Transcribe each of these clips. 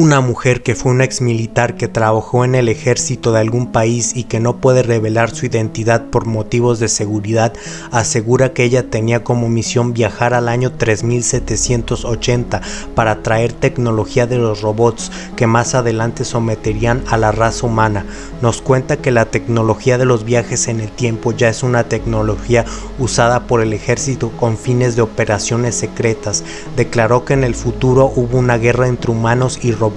Una mujer que fue una ex militar que trabajó en el ejército de algún país y que no puede revelar su identidad por motivos de seguridad, asegura que ella tenía como misión viajar al año 3780 para traer tecnología de los robots que más adelante someterían a la raza humana. Nos cuenta que la tecnología de los viajes en el tiempo ya es una tecnología usada por el ejército con fines de operaciones secretas. Declaró que en el futuro hubo una guerra entre humanos y robots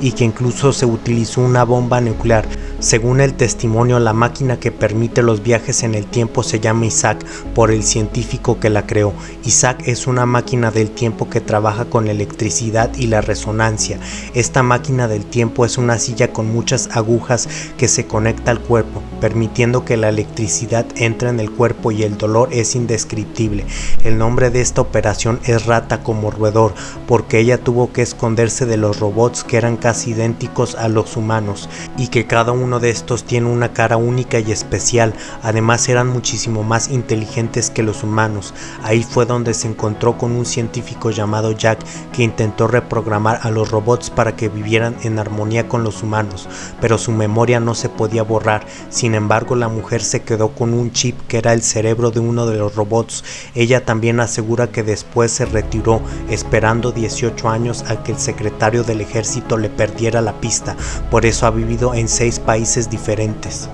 y que incluso se utilizó una bomba nuclear. Según el testimonio, la máquina que permite los viajes en el tiempo se llama Isaac por el científico que la creó. Isaac es una máquina del tiempo que trabaja con la electricidad y la resonancia. Esta máquina del tiempo es una silla con muchas agujas que se conecta al cuerpo, permitiendo que la electricidad entre en el cuerpo y el dolor es indescriptible. El nombre de esta operación es rata como roedor, porque ella tuvo que esconderse de los robots que eran casi idénticos a los humanos y que cada uno de estos tiene una cara única y especial, además eran muchísimo más inteligentes que los humanos. Ahí fue donde se encontró con un científico llamado Jack que intentó reprogramar a los robots para que vivieran en armonía con los humanos, pero su memoria no se podía borrar. Sin embargo, la mujer se quedó con un chip que era el cerebro de uno de los robots. Ella también asegura que después se retiró, esperando 18 años a que el secretario del ejército le perdiera la pista. Por eso ha vivido en seis países diferentes.